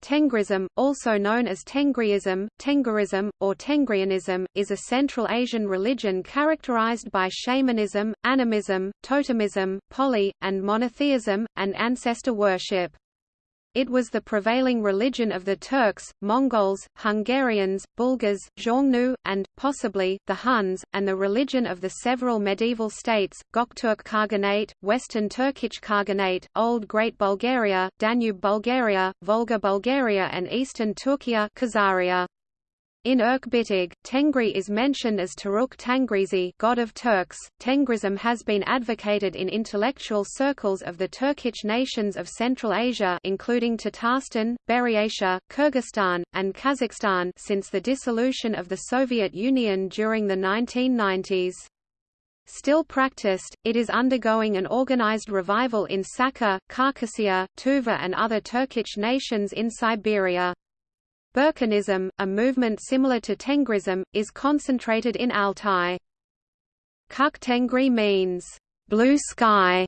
Tengrism, also known as Tengriism, Tengerism, or Tengrianism, is a Central Asian religion characterized by shamanism, animism, totemism, poly, and monotheism, and ancestor worship. It was the prevailing religion of the Turks, Mongols, Hungarians, Bulgars, Xiongnu, and, possibly, the Huns, and the religion of the several medieval states, Gokturk Khaganate, Western Turkic Khaganate, Old Great Bulgaria, Danube Bulgaria, Volga Bulgaria and Eastern Turkiya Khazaria. In Irk Bitig, Tengri is mentioned as Taruk Tangrizi god of Turks. Tengrism has been advocated in intellectual circles of the Turkic nations of Central Asia including Tatarstan, Buryatia, Kyrgyzstan, and Kazakhstan since the dissolution of the Soviet Union during the 1990s. Still practiced, it is undergoing an organized revival in Sakha, Khakassia, Tuva and other Turkic nations in Siberia. Burkhanism, a movement similar to Tengrism, is concentrated in Altai. Kuk Tengri means, blue sky.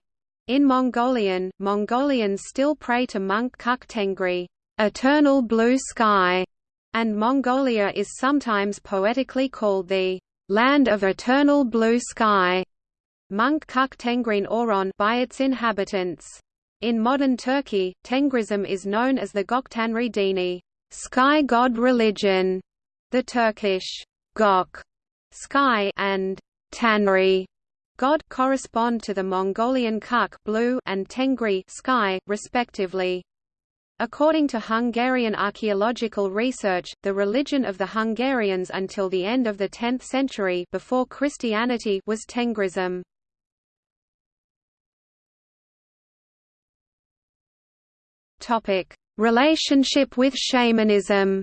In Mongolian, Mongolians still pray to monk Kuk Tengri, eternal blue sky, and Mongolia is sometimes poetically called the land of eternal blue sky. Monk Kuk Tengrin Oron by its inhabitants. In modern Turkey, Tengrism is known as the Goktanri Dini sky god religion, the Turkish Gok sky and Tanri god correspond to the Mongolian Kuk blue and Tengri sky, respectively. According to Hungarian archaeological research, the religion of the Hungarians until the end of the 10th century before Christianity was Tengrism. Topic: Relationship with shamanism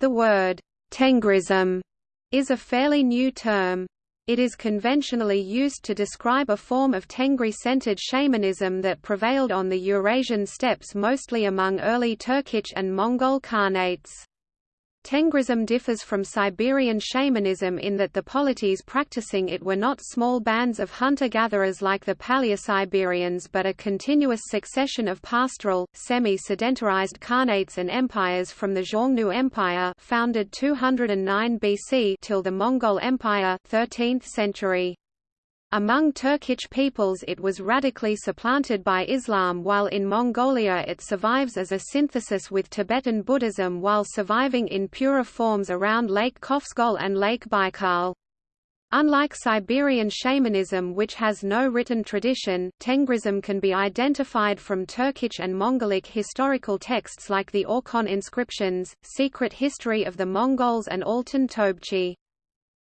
The word, Tengrism, is a fairly new term. It is conventionally used to describe a form of Tengri-centered shamanism that prevailed on the Eurasian steppes mostly among early Turkic and Mongol Khanates. Tengrism differs from Siberian shamanism in that the polities practicing it were not small bands of hunter-gatherers like the Paleosiberians but a continuous succession of pastoral, semi-sedentarized khanates and empires from the Xiongnu Empire founded 209 BC till the Mongol Empire 13th century. Among Turkic peoples it was radically supplanted by Islam while in Mongolia it survives as a synthesis with Tibetan Buddhism while surviving in purer forms around Lake Khovsgol and Lake Baikal. Unlike Siberian shamanism which has no written tradition, Tengrism can be identified from Turkic and Mongolic historical texts like the Orkhon inscriptions, Secret History of the Mongols and Altan Tobchi.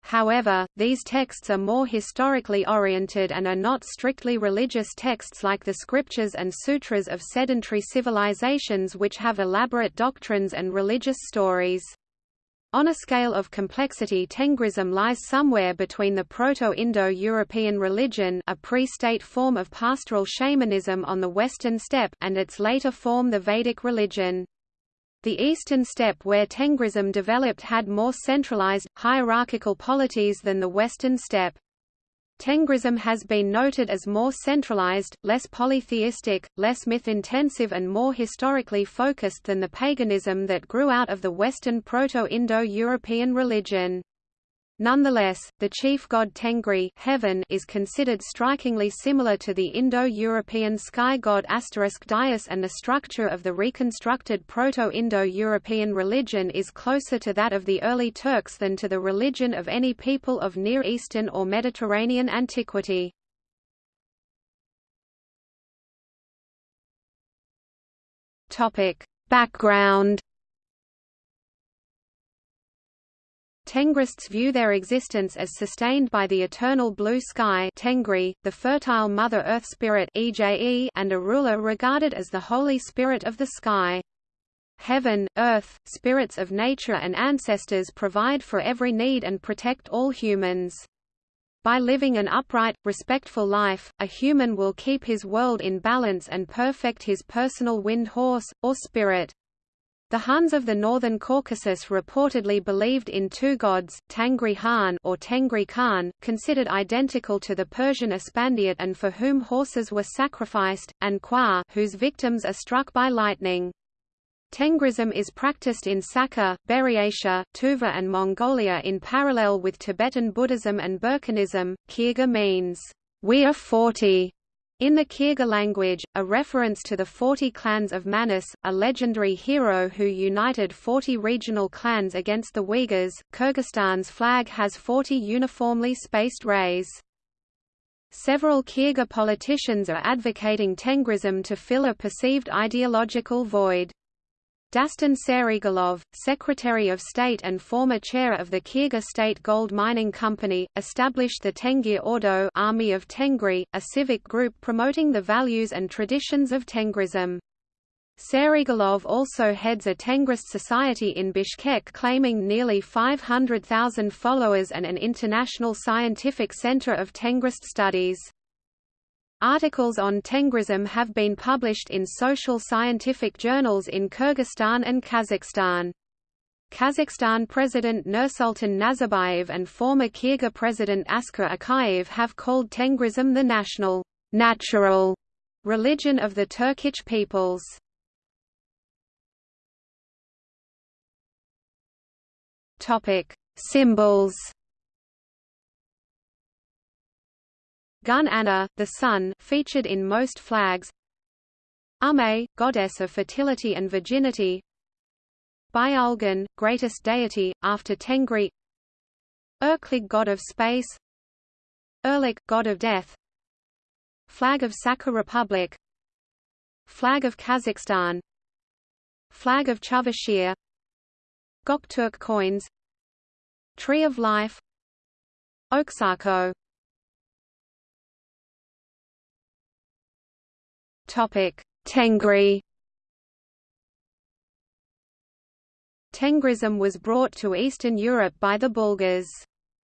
However, these texts are more historically oriented and are not strictly religious texts like the scriptures and sutras of sedentary civilizations which have elaborate doctrines and religious stories. On a scale of complexity Tengrism lies somewhere between the Proto-Indo-European religion a pre-state form of pastoral shamanism on the western steppe and its later form the Vedic religion. The eastern steppe where Tengrism developed had more centralized, hierarchical polities than the western steppe. Tengrism has been noted as more centralized, less polytheistic, less myth-intensive and more historically focused than the paganism that grew out of the Western Proto-Indo-European religion. Nonetheless, the chief god Tengri heaven is considered strikingly similar to the Indo-European sky god Dyeus and the structure of the reconstructed Proto-Indo-European religion is closer to that of the early Turks than to the religion of any people of Near Eastern or Mediterranean antiquity. Background Tengrists view their existence as sustained by the eternal blue sky Tengri, the fertile Mother Earth spirit EJE, and a ruler regarded as the Holy Spirit of the sky. Heaven, earth, spirits of nature and ancestors provide for every need and protect all humans. By living an upright, respectful life, a human will keep his world in balance and perfect his personal wind horse, or spirit. The Huns of the northern Caucasus reportedly believed in two gods, Tangri Khan or Tengri Khan, considered identical to the Persian Aspandiat and for whom horses were sacrificed, and Kuar whose victims are struck by lightning. Tengrism is practiced in Sakha, Buryatia, Tuva and Mongolia in parallel with Tibetan Buddhism and Burkhanism. Kirga means, we are forty, in the Kyrgyz language, a reference to the 40 clans of Manas, a legendary hero who united 40 regional clans against the Uyghurs, Kyrgyzstan's flag has 40 uniformly spaced rays. Several Kyrgyz politicians are advocating Tengrism to fill a perceived ideological void. Dastan Sarigulov, Secretary of State and former chair of the Kyrgyz State Gold Mining Company, established the Tengir Ordo Army of Tengri, a civic group promoting the values and traditions of Tengrism. Sarigulov also heads a Tengrist society in Bishkek claiming nearly 500,000 followers and an international scientific center of Tengrist studies. Articles on Tengrism have been published in social scientific journals in Kyrgyzstan and Kazakhstan. Kazakhstan President Nursultan Nazarbayev and former Kyrgyz President Askar Akayev have called Tengrism the national, natural religion of the Turkic peoples. Topic: Symbols Gun Anna, the sun featured in most flags. Ame, goddess of fertility and virginity. Byalgan, greatest deity, after Tengri. Erklig god of space. Erlik, god of death. Flag of Sakha Republic. Flag of Kazakhstan. Flag of Chuvashia. Gokturk coins. Tree of Life. Oksarko Tengri. Tengrism was brought to Eastern Europe by the Bulgars.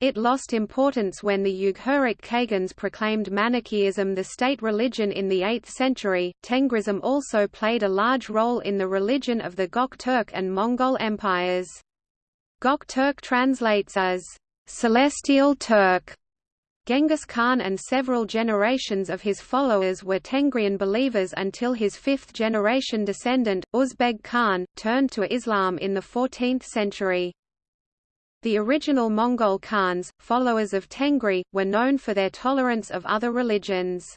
It lost importance when the Uyghurik Khagans proclaimed Manichaeism the state religion in the 8th century. Tengrism also played a large role in the religion of the Gokturk and Mongol empires. Gokturk translates as celestial Turk Genghis Khan and several generations of his followers were Tengrian believers until his fifth-generation descendant, Uzbeg Khan, turned to Islam in the 14th century. The original Mongol Khans, followers of Tengri, were known for their tolerance of other religions.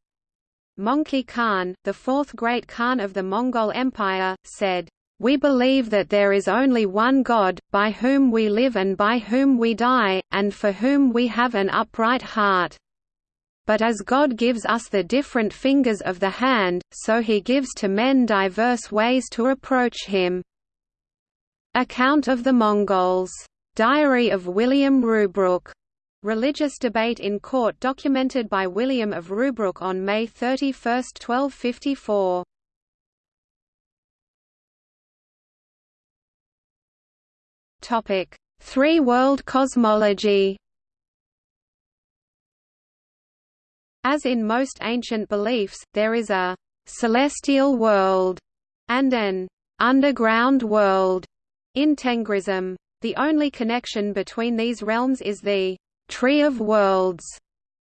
Mongke Khan, the fourth great Khan of the Mongol Empire, said, we believe that there is only one God, by whom we live and by whom we die, and for whom we have an upright heart. But as God gives us the different fingers of the hand, so he gives to men diverse ways to approach him. Account of the Mongols. Diary of William Rubruck. Religious debate in court documented by William of Rubruck on May 31, 1254. Topic: Three-world cosmology. As in most ancient beliefs, there is a celestial world and an underground world in Tengrism. The only connection between these realms is the Tree of Worlds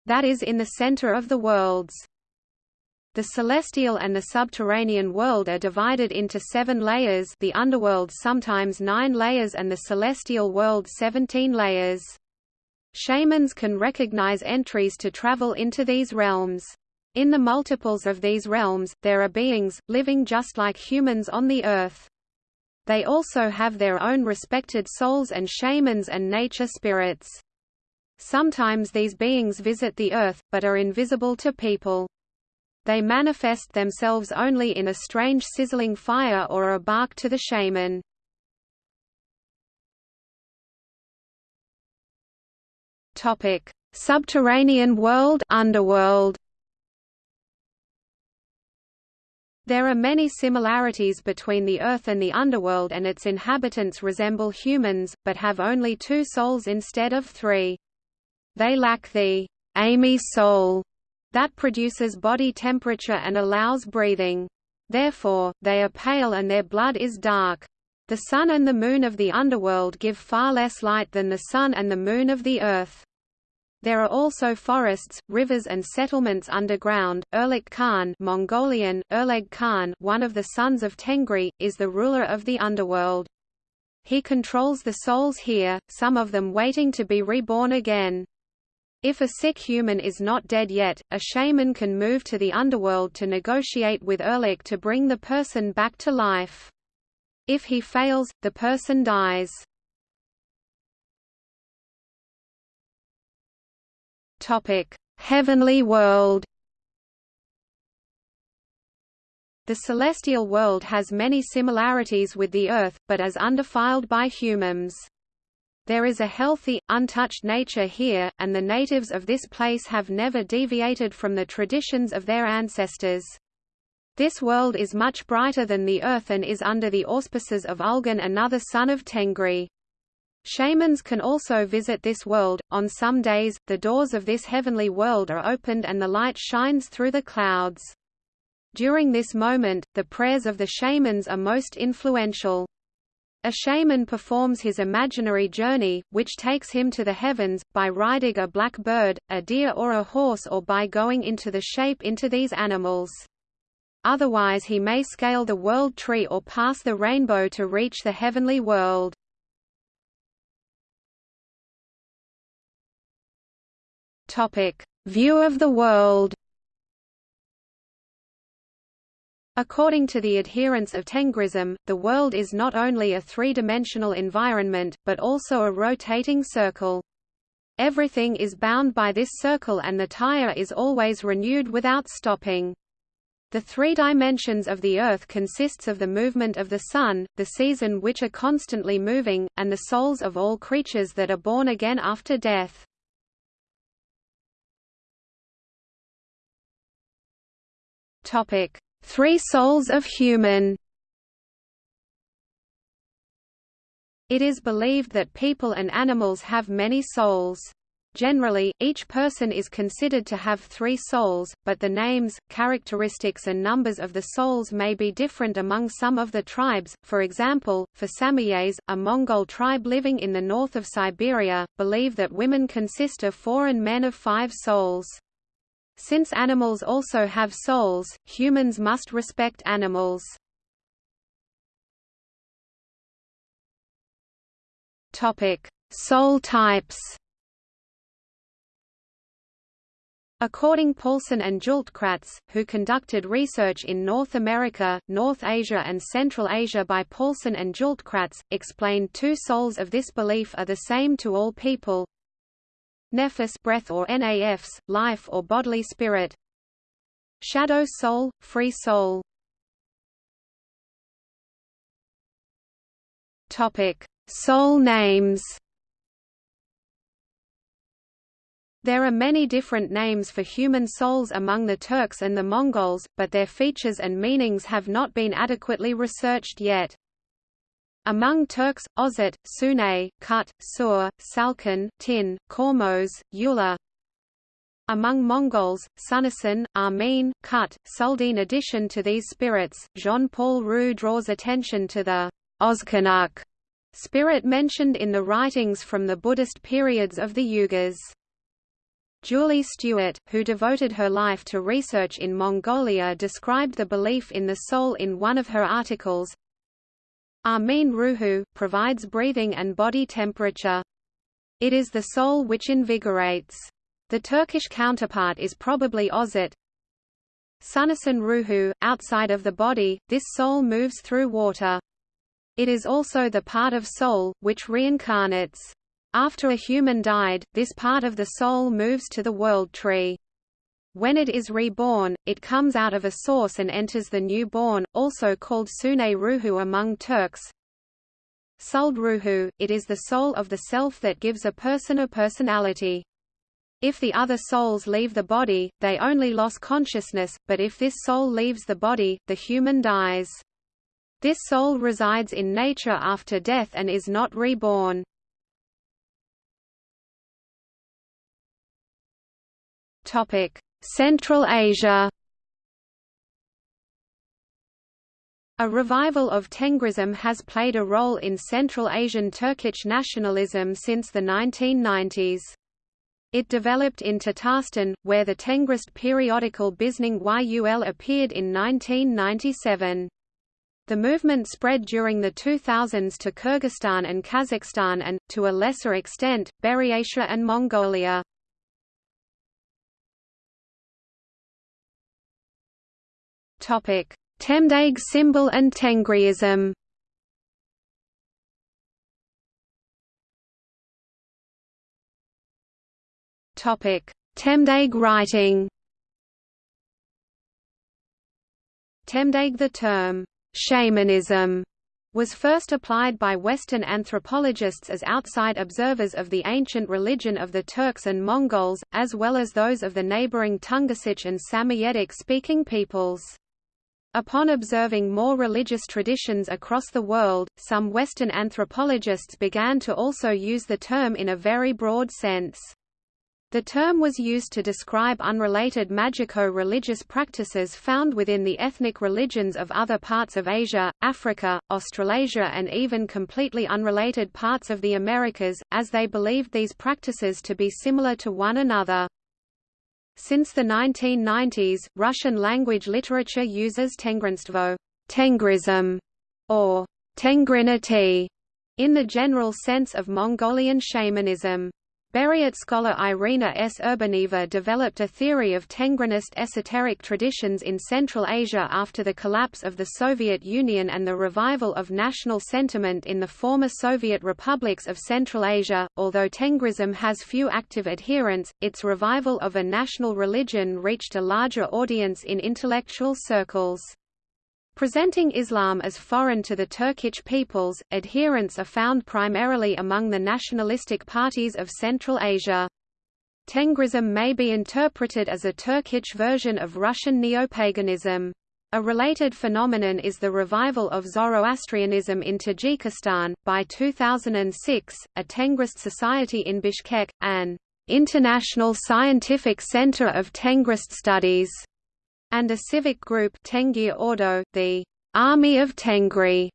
that is in the center of the worlds. The celestial and the subterranean world are divided into seven layers the underworld sometimes nine layers and the celestial world seventeen layers. Shamans can recognize entries to travel into these realms. In the multiples of these realms, there are beings, living just like humans on the earth. They also have their own respected souls and shamans and nature spirits. Sometimes these beings visit the earth, but are invisible to people. They manifest themselves only in a strange sizzling fire or a bark to the shaman. Topic: Subterranean world, underworld. There are many similarities between the Earth and the underworld and its inhabitants resemble humans, but have only two souls instead of three. They lack the Amy soul that produces body temperature and allows breathing. Therefore, they are pale and their blood is dark. The sun and the moon of the underworld give far less light than the sun and the moon of the earth. There are also forests, rivers and settlements underground. Erlik Khan Mongolian, Erleg Khan one of the sons of Tengri, is the ruler of the underworld. He controls the souls here, some of them waiting to be reborn again. If a sick human is not dead yet, a shaman can move to the underworld to negotiate with Erlik to bring the person back to life. If he fails, the person dies. Heavenly world. The celestial world has many similarities with the Earth, but as undefiled by humans. There is a healthy, untouched nature here, and the natives of this place have never deviated from the traditions of their ancestors. This world is much brighter than the Earth and is under the auspices of Ulgan another son of Tengri. Shamans can also visit this world. On some days, the doors of this heavenly world are opened and the light shines through the clouds. During this moment, the prayers of the shamans are most influential. A shaman performs his imaginary journey, which takes him to the heavens, by riding a black bird, a deer or a horse or by going into the shape into these animals. Otherwise he may scale the world tree or pass the rainbow to reach the heavenly world. View of the world. According to the adherents of Tengrism, the world is not only a three-dimensional environment, but also a rotating circle. Everything is bound by this circle and the tire is always renewed without stopping. The three dimensions of the Earth consists of the movement of the Sun, the season which are constantly moving, and the souls of all creatures that are born again after death. Topic: Three souls of human. It is believed that people and animals have many souls. Generally, each person is considered to have three souls, but the names, characteristics and numbers of the souls may be different among some of the tribes, for example, for Samoyeds, a Mongol tribe living in the north of Siberia, believe that women consist of four and men of five souls. Since animals also have souls, humans must respect animals. Topic: Soul types. According Paulson and Hultkrantz, who conducted research in North America, North Asia and Central Asia by Paulson and Hultkrantz, explained two souls of this belief are the same to all people, Nefas breath or NAFs, life or bodily spirit. Shadow soul, free soul. Topic: Soul names. There are many different names for human souls among the Turks and the Mongols, but their features and meanings have not been adequately researched yet. Among Turks, Ozat, Sune, Kut, Sur, Salkan, Tin, Kormos, Yula. Among Mongols, Sunasan, Armin, Kut, Suldin. addition to these spirits, Jean-Paul Roux draws attention to the Ozkanuk spirit mentioned in the writings from the Buddhist periods of the Yugas. Julie Stewart, who devoted her life to research in Mongolia described the belief in the soul in one of her articles, Armin Ruhu, provides breathing and body temperature. It is the soul which invigorates. The Turkish counterpart is probably Ozat. Sunasan Ruhu, outside of the body, this soul moves through water. It is also the part of soul, which reincarnates. After a human died, this part of the soul moves to the world tree. When it is reborn, it comes out of a source and enters the newborn, also called Sune Ruhu among Turks. Suld Ruhu, it is the soul of the self that gives a person a personality. If the other souls leave the body, they only lose consciousness, but if this soul leaves the body, the human dies. This soul resides in nature after death and is not reborn. Topic: Central Asia A revival of Tengrism has played a role in Central Asian Turkic nationalism since the 1990s. It developed in Tatarstan, where the Tengrist periodical Bizning Yul appeared in 1997. The movement spread during the 2000s to Kyrgyzstan and Kazakhstan and, to a lesser extent, Buryatia and Mongolia. Temdeg symbol and Tengriism. Temdeg writing. Temdeg the term shamanism was first applied by Western anthropologists as outside observers of the ancient religion of the Turks and Mongols, as well as those of the neighboring Tungusic and Samoyedic-speaking peoples. Upon observing more religious traditions across the world, some Western anthropologists began to also use the term in a very broad sense. The term was used to describe unrelated magico-religious practices found within the ethnic religions of other parts of Asia, Africa, Australasia and even completely unrelated parts of the Americas, as they believed these practices to be similar to one another. Since the 1990s, Russian-language literature uses Tengrinstvo Tengrism, or Tengrinity, in the general sense of Mongolian shamanism. Buryat scholar Irina S. Urbanaeva developed a theory of Tengrinist esoteric traditions in Central Asia after the collapse of the Soviet Union and the revival of national sentiment in the former Soviet republics of Central Asia. Although Tengrism has few active adherents, its revival of a national religion reached a larger audience in intellectual circles. Presenting Islam as foreign to the Turkic peoples, adherents are found primarily among the nationalistic parties of Central Asia. Tengrism may be interpreted as a Turkic version of Russian neopaganism. A related phenomenon is the revival of Zoroastrianism in Tajikistan. By 2006, a Tengrist society in Bishkek, an international scientific center of Tengrist studies, and a civic group Tengir Ordo, the Army of Tengri,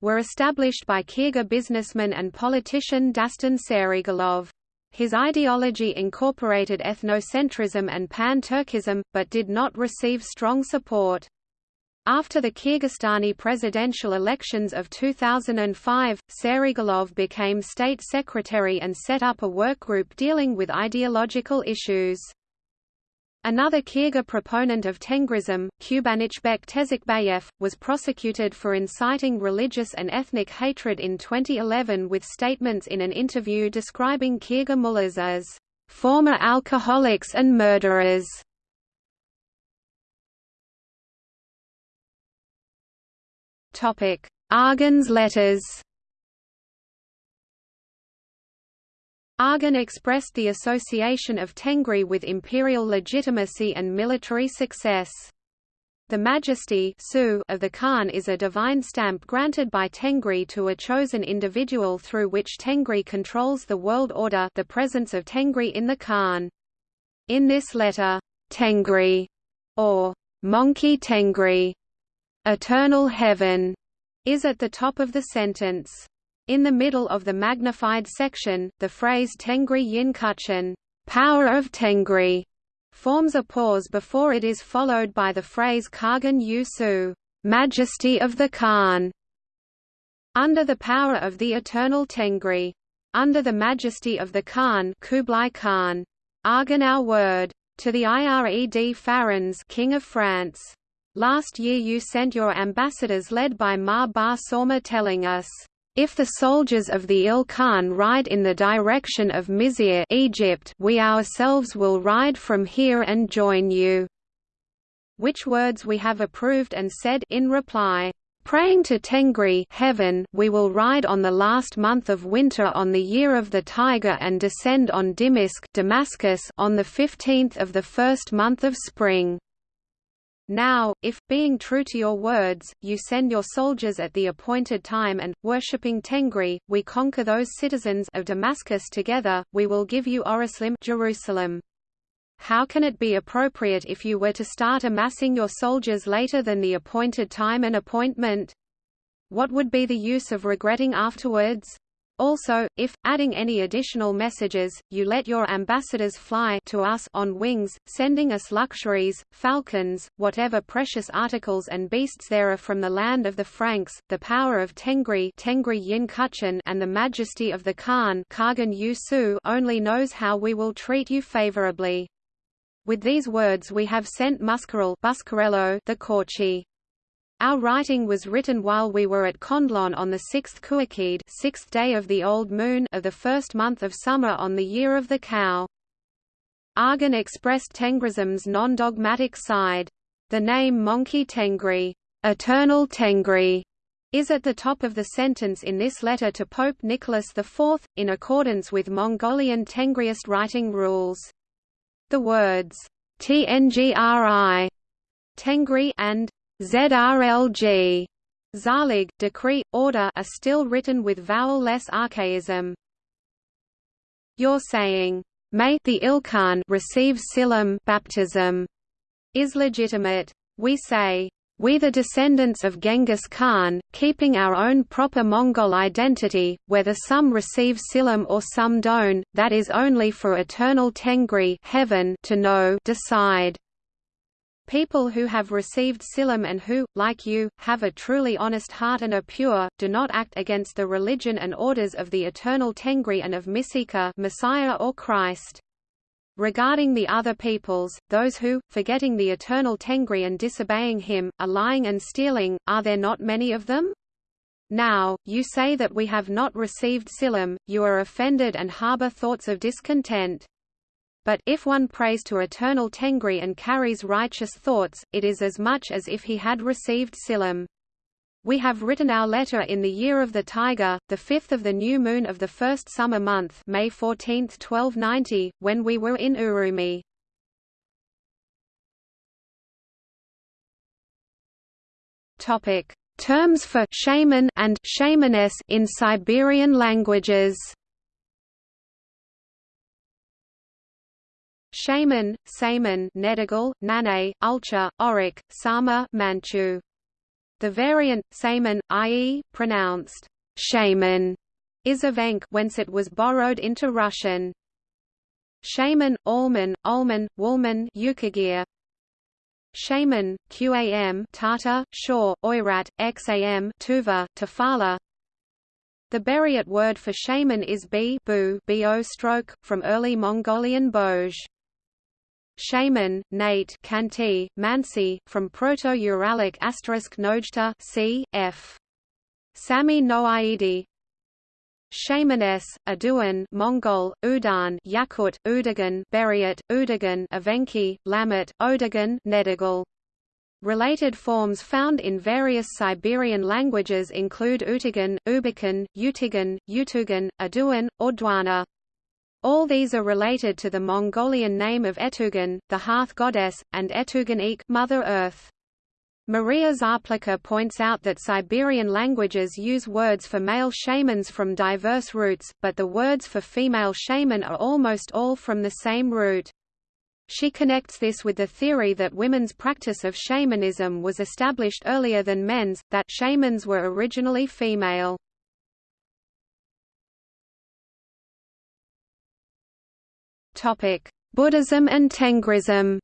were established by Kyrgyz businessman and politician Dastan Sarigulov. His ideology incorporated ethnocentrism and pan-Turkism, but did not receive strong support. After the Kyrgyzstani presidential elections of 2005, Sarigulov became state secretary and set up a workgroup dealing with ideological issues. Another Kyrgyz proponent of Tengrism, Kubanichbek Tezikbayev, was prosecuted for inciting religious and ethnic hatred in 2011 with statements in an interview describing Kyrgyz mullahs as former alcoholics and murderers. Arghun's letters Arghun expressed the association of Tengri with imperial legitimacy and military success. The majesty of the Khan is a divine stamp granted by Tengri to a chosen individual through which Tengri controls the world order the presence of Tengri in the Khan. In this letter, Tengri, or Mongke Tengri, eternal heaven, is at the top of the sentence. In the middle of the magnified section, the phrase Tengri Yin Kuchen, power of Tengri, forms a pause before it is followed by the phrase Kargan Yu Su, majesty of the Khan. Under the power of the eternal Tengri. Under the majesty of the Khan Kublai Khan. Arghun our word. To the Ired Farans King of France. Last year you sent your ambassadors led by Ma Ba Sorma telling us if the soldiers of the Il Khan ride in the direction of Mizir Egypt, we ourselves will ride from here and join you." Which words we have approved and said in reply, Praying to Tengri heaven, we will ride on the last month of winter on the year of the tiger and descend on Dimisk Damascus on the 15th of the first month of spring. Now, if, being true to your words, you send your soldiers at the appointed time and, worshipping Tengri, we conquer those citizens of Damascus together, we will give you Oruslim Jerusalem. How can it be appropriate if you were to start amassing your soldiers later than the appointed time and appointment? What would be the use of regretting afterwards? Also, if, adding any additional messages, you let your ambassadors fly to us on wings, sending us luxuries, falcons, whatever precious articles and beasts there are from the land of the Franks, the power of Tengri, Tengri Yin Kuchen and the majesty of the Khan Kagan Yusu only knows how we will treat you favorably. With these words we have sent Muscarel the Korchi. Our writing was written while we were at Kondlon on the sixth Kuakid sixth day of the old moon of the first month of summer on the year of the cow. Arghun expressed Tengrism's non-dogmatic side. The name Mongke Tengri, eternal Tengri, is at the top of the sentence in this letter to Pope Nicholas IV, in accordance with Mongolian Tengriist writing rules. The words, Tngri, Tengri and ZRLG Zalig, decree, order are still written with vowel-less archaism. You're saying, may the Ilkhan receive Silam baptism is legitimate. We say, we the descendants of Genghis Khan, keeping our own proper Mongol identity, whether some receive Silam or some don't, that is only for eternal Tengri heaven to know decide. People who have received Silam and who, like you, have a truly honest heart and are pure, do not act against the religion and orders of the eternal Tengri and of Misika Messiah or Christ. Regarding the other peoples, those who, forgetting the eternal Tengri and disobeying him, are lying and stealing, are there not many of them? Now, you say that we have not received Silam, you are offended and harbor thoughts of discontent. But if one prays to eternal Tengri and carries righteous thoughts, it is as much as if he had received Silam. We have written our letter in the year of the tiger, the fifth of the new moon of the first summer month May 14, 1290, when we were in Urumi. Terms for shaman and shamaness in Siberian languages Shaman, Saman Nedigal, Nane, Ulcha, Auric, Sama Manchu. The variant, Saman, i.e., pronounced shaman, is Evenk whence it was borrowed into Russian. Shaman, Allman, Ulman, Woolman Yukagir. Shaman, Qam Tata, Shaw, Oirat, Xam Tuva, Tafala The Buryat word for shaman is b bu bo stroke, from early Mongolian Boj. Shaman, Nate Kanti, Mansi, from Proto-Uralic asterisk Nojta c. f. Sami Noaidi Shamaness, Aduan Mongol, Udan Yakut, Udagan Buryat, Udagan Evenki, Lamet, Odagan Nedigal. Related forms found in various Siberian languages include Utagan, Ubikan, Utigan, Utugan, Aduan, Ordwana. All these are related to the Mongolian name of Etugan, the hearth goddess, and Etugan Mother Earth. Maria Zarplika points out that Siberian languages use words for male shamans from diverse roots, but the words for female shaman are almost all from the same root. She connects this with the theory that women's practice of shamanism was established earlier than men's, that shamans were originally female. Topic: Buddhism and Tengrism.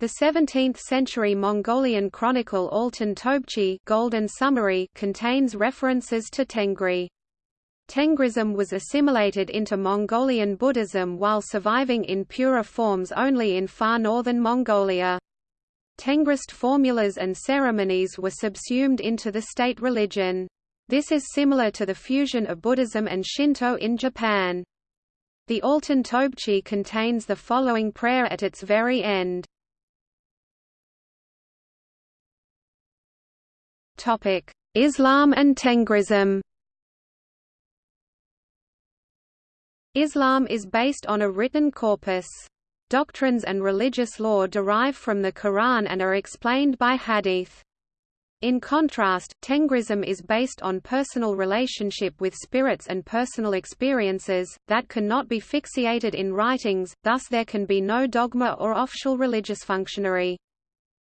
The 17th-century Mongolian chronicle Altan Tobchi Golden Summary contains references to Tengri. Tengrism was assimilated into Mongolian Buddhism while surviving in purer forms only in far northern Mongolia. Tengrist formulas and ceremonies were subsumed into the state religion. This is similar to the fusion of Buddhism and Shinto in Japan. The Altan Tobchi contains the following prayer at its very end. Islam and Tengrism Islam is based on a written corpus. Doctrines and religious law derive from the Quran and are explained by hadith. In contrast, Tengrism is based on personal relationship with spirits and personal experiences, that cannot be fixated in writings, thus there can be no dogma or official religious functionary.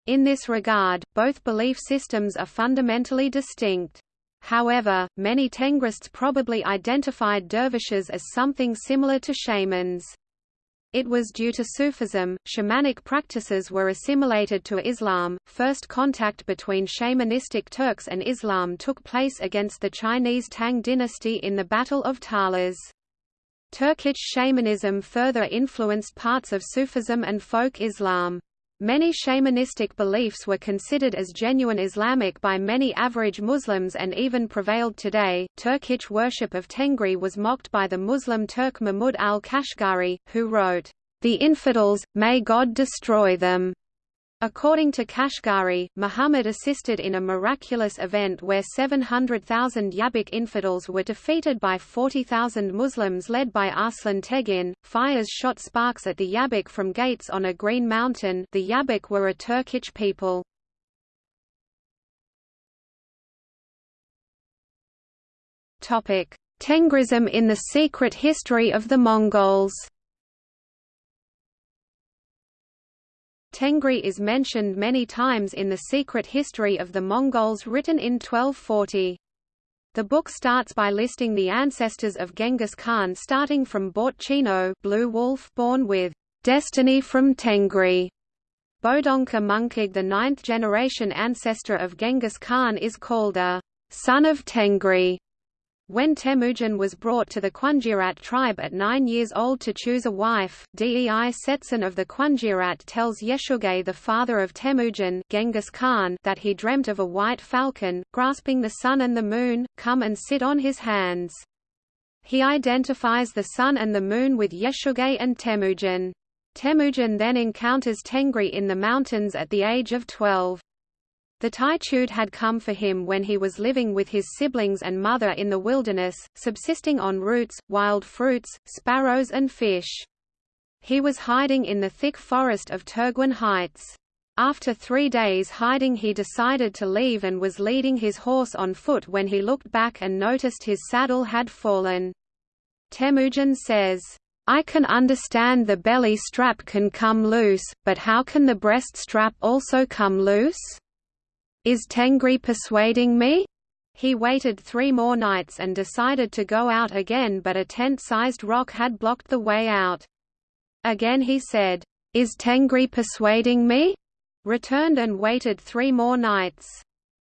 In this regard, both belief systems are fundamentally distinct. However, many Tengrists probably identified dervishes as something similar to shamans. It was due to Sufism, shamanic practices were assimilated to Islam. First contact between shamanistic Turks and Islam took place against the Chinese Tang dynasty in the Battle of Talas. Turkic shamanism further influenced parts of Sufism and folk Islam. Many shamanistic beliefs were considered as genuine Islamic by many average Muslims and even prevailed today. Turkic worship of Tengri was mocked by the Muslim Turk Mahmud al-Kashgari, who wrote, The infidels, may God destroy them. According to Kashgari, Muhammad assisted in a miraculous event where 700,000 Yabik infidels were defeated by 40,000 Muslims led by Arslan Tegin. Fires shot sparks at the Yabik from gates on a green mountain. The Yabik were a Turkic people. Topic: Tengrism in the secret history of the Mongols. Tengri is mentioned many times in the secret history of the Mongols written in 1240. The book starts by listing the ancestors of Genghis Khan starting from Bortchino Blue Wolf born with destiny from Tengri. Bodonka Munkig the ninth generation ancestor of Genghis Khan is called a son of Tengri. When Temujin was brought to the Kunjirat tribe at nine years old to choose a wife, Dei Setsun of the Kunjirat tells Yeshugei the father of Temujin Genghis Khan that he dreamt of a white falcon, grasping the sun and the moon, come and sit on his hands. He identifies the sun and the moon with Yeshugei and Temujin. Temujin then encounters Tengri in the mountains at the age of 12. The Taichud had come for him when he was living with his siblings and mother in the wilderness, subsisting on roots, wild fruits, sparrows and fish. He was hiding in the thick forest of Turguin Heights. After three days hiding he decided to leave and was leading his horse on foot when he looked back and noticed his saddle had fallen. Temujin says, I can understand the belly strap can come loose, but how can the breast strap also come loose? Is Tengri persuading me? He waited three more nights and decided to go out again but a tent-sized rock had blocked the way out. Again he said, Is Tengri persuading me? Returned and waited three more nights.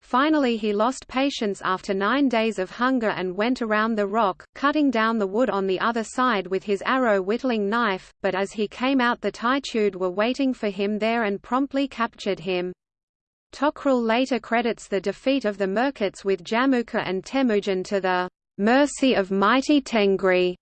Finally he lost patience after nine days of hunger and went around the rock, cutting down the wood on the other side with his arrow whittling knife, but as he came out the Taichud were waiting for him there and promptly captured him. Tokrul later credits the defeat of the Merkits with Jamukha and Temujin to the mercy of mighty Tengri.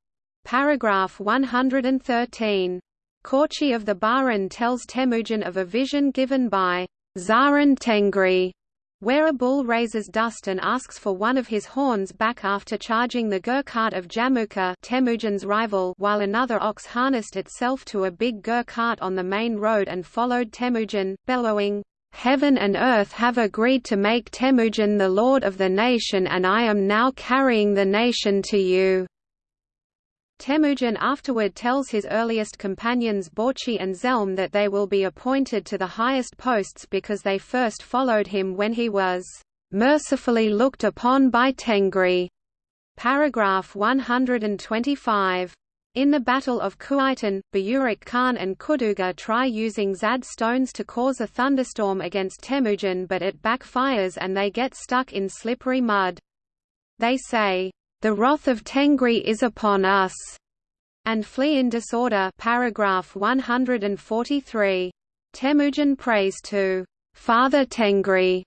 Paragraph 113. Korchi of the Baran tells Temujin of a vision given by Zaran Tengri, where a bull raises dust and asks for one of his horns back after charging the gur cart of Jamukha Temujin's rival while another ox harnessed itself to a big gur cart on the main road and followed Temujin, bellowing, Heaven and earth have agreed to make Temujin the lord of the nation and I am now carrying the nation to you." Temujin afterward tells his earliest companions Borchi and Zelm that they will be appointed to the highest posts because they first followed him when he was "...mercifully looked upon by Tengri." Paragraph 125. In the Battle of Kuaitan, Bayurik Khan and Kuduga try using Zad stones to cause a thunderstorm against Temujin but it backfires and they get stuck in slippery mud. They say, "The wrath of Tengri is upon us," and flee in disorder paragraph 143. Temujin prays to Father Tengri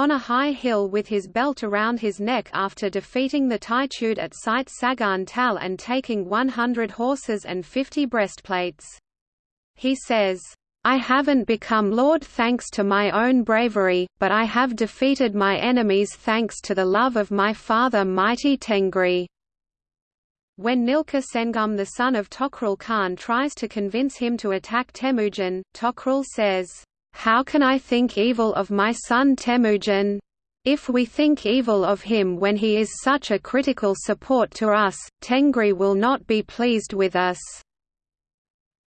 on a high hill with his belt around his neck after defeating the Taichud at Site Sagan Tal and taking 100 horses and 50 breastplates. He says, I haven't become lord thanks to my own bravery, but I have defeated my enemies thanks to the love of my father mighty Tengri. When Nilka Sengum the son of Tokrul Khan tries to convince him to attack Temujin, Tokrul says, how can I think evil of my son Temujin? If we think evil of him when he is such a critical support to us, Tengri will not be pleased with us."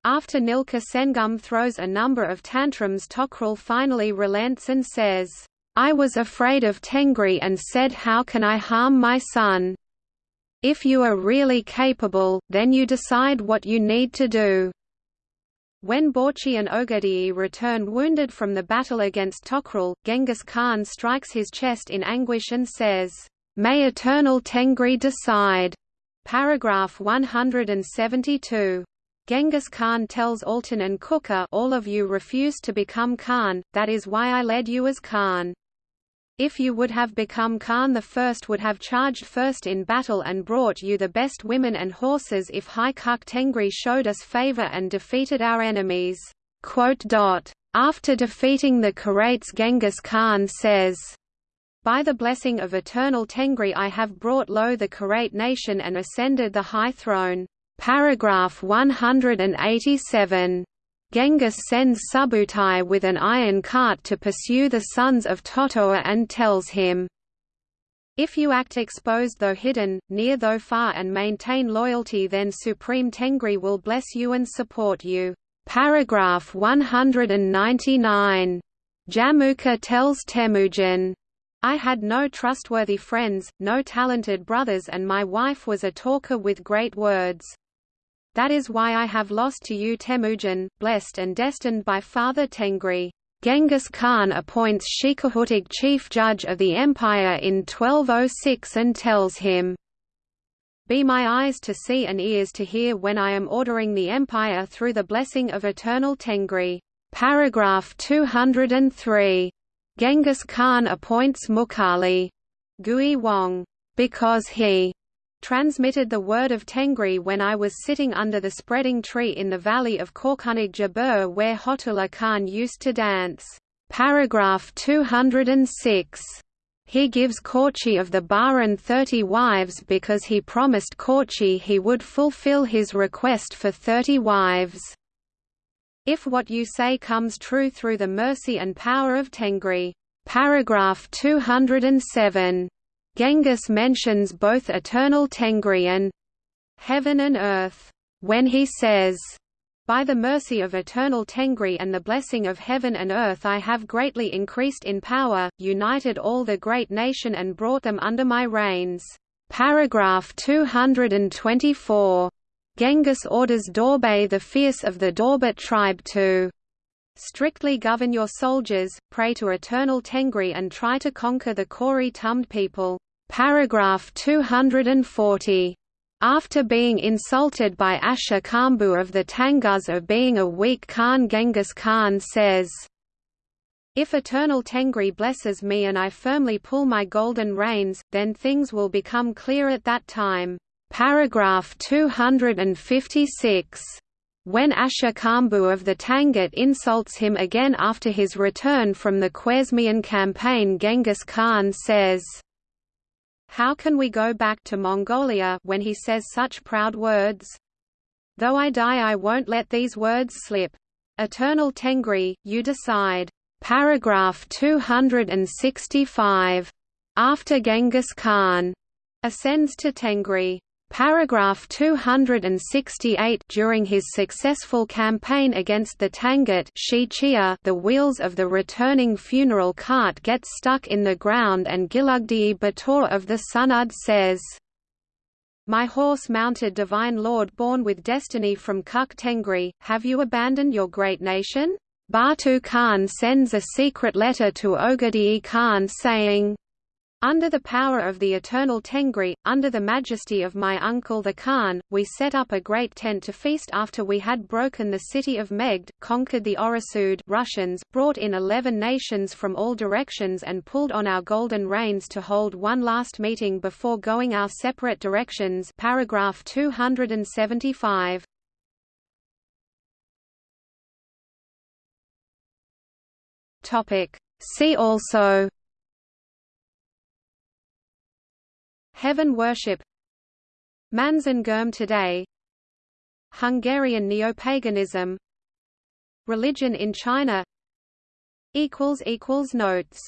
After Nilka Sengum throws a number of tantrums Tokrul finally relents and says, I was afraid of Tengri and said how can I harm my son? If you are really capable, then you decide what you need to do. When Borchi and Ogadei return wounded from the battle against Tokrul, Genghis Khan strikes his chest in anguish and says, May eternal Tengri decide. Paragraph 172. Genghis Khan tells Altan and Kuka all of you refused to become Khan, that is why I led you as Khan. If you would have become Khan the first would have charged first in battle and brought you the best women and horses if Hai Kuk Tengri showed us favor and defeated our enemies." After defeating the Karaits Genghis Khan says, by the blessing of eternal Tengri I have brought low the Karait nation and ascended the high throne. Paragraph 187. Genghis sends Subutai with an iron cart to pursue the sons of Totoa and tells him, If you act exposed though hidden, near though far and maintain loyalty then Supreme Tengri will bless you and support you. Paragraph 199. Jamuka tells Temujin, I had no trustworthy friends, no talented brothers and my wife was a talker with great words. That is why I have lost to you Temujin, blessed and destined by Father Tengri. Genghis Khan appoints Shikahutig chief judge of the empire in 1206 and tells him, Be my eyes to see and ears to hear when I am ordering the empire through the blessing of eternal Tengri. Paragraph 203. Genghis Khan appoints Mukali Gui Wang, because he transmitted the word of Tengri when I was sitting under the spreading tree in the valley of Korkunig Jabur where Hotula Khan used to dance. Paragraph 206. He gives Korchi of the Baran thirty wives because he promised Korchi he would fulfill his request for thirty wives. If what you say comes true through the mercy and power of Tengri. Paragraph 207. Genghis mentions both eternal Tengri and heaven and earth, when he says, by the mercy of eternal Tengri and the blessing of heaven and earth I have greatly increased in power, united all the great nation and brought them under my reins. Paragraph 224. Genghis orders Dorbay the fierce of the Dorbat tribe to Strictly govern your soldiers, pray to eternal Tengri and try to conquer the Kori Tumd people. Paragraph 240. After being insulted by Asha Kambu of the Tangut of being a weak Khan Genghis Khan says, If eternal Tengri blesses me and I firmly pull my golden reins, then things will become clear at that time. Paragraph 256. When Asha Kambu of the Tangut insults him again after his return from the Khwarezmian campaign Genghis Khan says, How can we go back to Mongolia when he says such proud words? Though I die I won't let these words slip. Eternal Tengri, you decide. Paragraph 265. After Genghis Khan ascends to Tengri Paragraph 268 During his successful campaign against the Tangut the wheels of the returning funeral cart get stuck in the ground and Gilugdi Bator of the Sunud says, My horse-mounted divine lord born with destiny from Kuk Tengri, have you abandoned your great nation? Batu Khan sends a secret letter to Ogadei Khan saying, under the power of the eternal Tengri, under the majesty of my uncle the Khan, we set up a great tent to feast after we had broken the city of Megd, conquered the Orasud Russians, brought in eleven nations from all directions and pulled on our golden reins to hold one last meeting before going our separate directions paragraph 275. See also Heaven worship. Manzan today. Hungarian neopaganism. Religion in China. Notes